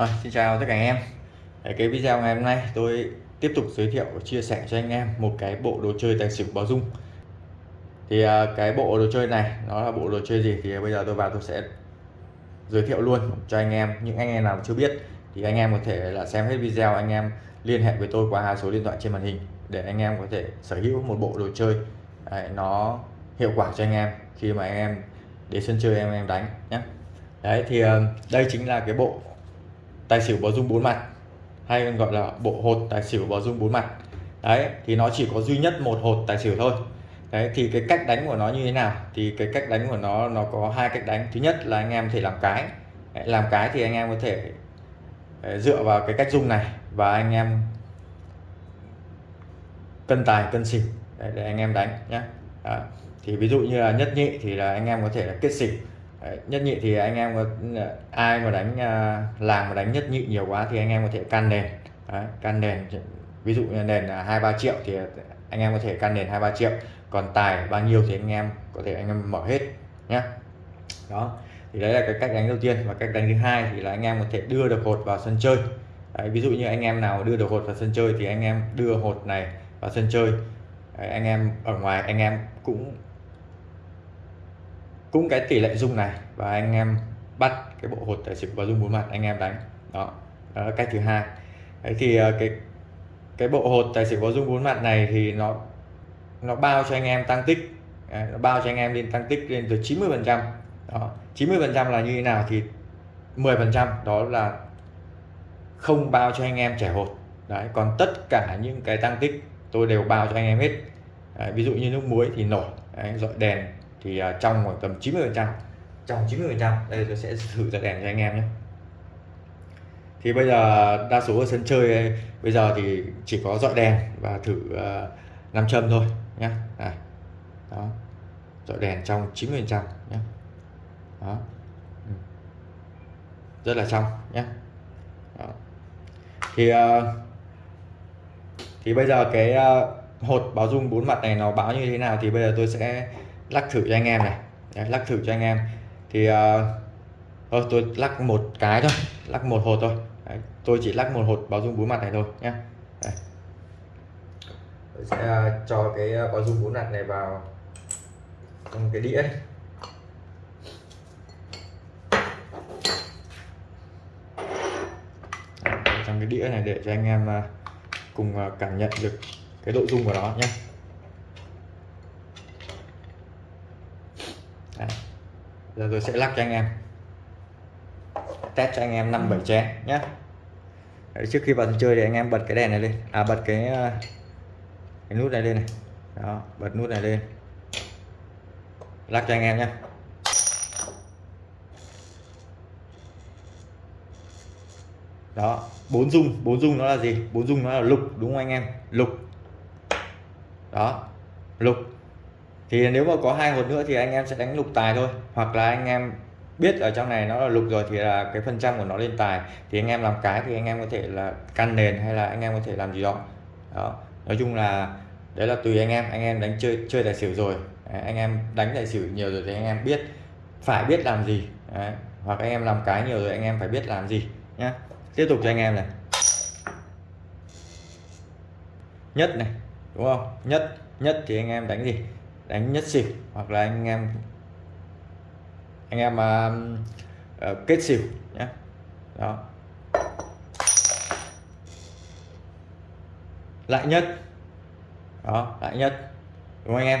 À, xin chào tất cả anh em. Đấy, cái video ngày hôm nay tôi tiếp tục giới thiệu và chia sẻ cho anh em một cái bộ đồ chơi tài xỉu báo dung. Thì à, cái bộ đồ chơi này nó là bộ đồ chơi gì thì bây giờ tôi vào tôi sẽ giới thiệu luôn cho anh em. Những anh em nào chưa biết thì anh em có thể là xem hết video anh em liên hệ với tôi qua hai số điện thoại trên màn hình để anh em có thể sở hữu một bộ đồ chơi Đấy, nó hiệu quả cho anh em khi mà anh em đến sân chơi em em đánh nhé đấy thì à, đây chính là cái bộ tài xỉu báo dung bốn mặt hay còn gọi là bộ hột tài xỉu báo dung bốn mặt. Đấy thì nó chỉ có duy nhất một hột tài xỉu thôi. Đấy thì cái cách đánh của nó như thế nào? Thì cái cách đánh của nó nó có hai cách đánh. Thứ nhất là anh em có thể làm cái. Đấy, làm cái thì anh em có thể đấy, dựa vào cái cách dung này và anh em cân tài cân xỉu. Để, để anh em đánh nhé thì ví dụ như là nhất nhị thì là anh em có thể là kết xỉu. Đấy, nhất nhị thì anh em có ai mà đánh làm làng mà đánh nhất nhị nhiều quá thì anh em có thể can nền Đấy, can nền ví dụ như nền là hai ba triệu thì anh em có thể can nền hai ba triệu còn tài bao nhiêu thì anh em có thể anh em mở hết nhé đó thì đấy là cái cách đánh đầu tiên và cách đánh thứ hai thì là anh em có thể đưa được hột vào sân chơi đấy, ví dụ như anh em nào đưa được hột vào sân chơi thì anh em đưa hột này vào sân chơi đấy, anh em ở ngoài anh em cũng cũng cái tỷ lệ dung này và anh em bắt cái bộ hột tài xỉu và dung bốn mặt anh em đánh. Đó, đó là cách thứ hai. Đấy thì ờ, cái cái bộ hột tài xỉu có dung bốn mặt này thì nó nó bao cho anh em tăng tích. Đấy, nó bao cho anh em lên tăng tích lên từ 90 phần trăm. 90 phần trăm là như thế nào thì 10 phần trăm đó là không bao cho anh em trẻ hột. Đấy còn tất cả những cái tăng tích tôi đều bao cho anh em hết. Đấy, ví dụ như nước muối thì nổi đấy, dọi đèn thì à, trong khoảng tầm 90 phần trăm trong 90 phần trăm đây tôi sẽ thử ra đèn cho anh em nhé. Thì bây giờ đa số ở sân chơi à, bây giờ thì chỉ có dọi đèn và thử uh, châm thôi nhé. Này đó dọi đèn trong 90 phần trăm nhé. Đó. Ừ. rất là trong nhé. Đó. thì uh, thì bây giờ cái uh, hột báo dung bốn mặt này nó báo như thế nào thì bây giờ tôi sẽ lắc thử cho anh em này. Đấy, lắc thử cho anh em. Thì uh, thôi tôi lắc một cái thôi lắc một hột thôi. Đấy, tôi chỉ lắc một hột báo dung bốn mặt này thôi nhé tôi sẽ uh, cho cái ờ, báo dung bốn mặt này vào trong cái đĩa trong cái đĩa này để cho anh em cùng cảm nhận được cái độ dung của nó nhé giờ tôi sẽ lắc cho anh em. Test cho anh em năm bảy chén nhé Đấy, trước khi vào chơi thì anh em bật cái đèn này lên. À bật cái ờ, cái nút này lên này. Đó bật nút này lên. Lắc cho anh em nhé đó bốn dung. Bốn dung nó là gì? Bốn dung nó là lục đúng không anh em? Lục. Đó lục thì nếu mà có hai hột nữa thì anh em sẽ đánh lục tài thôi hoặc là anh em biết ở trong này nó là lục rồi thì là cái phần trăm của nó lên tài thì anh em làm cái thì anh em có thể là căn nền hay là anh em có thể làm gì đó đó nói chung là đấy là tùy anh em anh em đánh chơi chơi tài xỉu rồi đấy, anh em đánh tài xỉu nhiều rồi thì anh em biết phải biết làm gì đấy. hoặc anh em làm cái nhiều rồi anh em phải biết làm gì nhá tiếp tục cho anh em này nhất này đúng không nhất nhất thì anh em đánh gì đánh nhất xỉu hoặc là anh em anh em uh, uh, kết xỉu nhé. Đó. Lại nhất. Đó lại nhất. Đúng không anh em?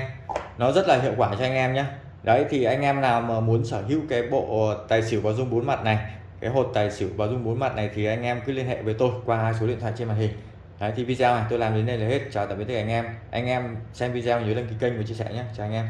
Nó rất là hiệu quả cho anh em nhé. Đấy thì anh em nào mà muốn sở hữu cái bộ tài xỉu báo dung bốn mặt này cái hột tài xỉu và dung bốn mặt này thì anh em cứ liên hệ với tôi qua hai số điện thoại trên màn hình. Đấy, thì video này tôi làm đến đây là hết. Chào tạm biệt tất cả anh em. Anh em xem video nhớ đăng ký kênh và chia sẻ nhé. Chào anh em.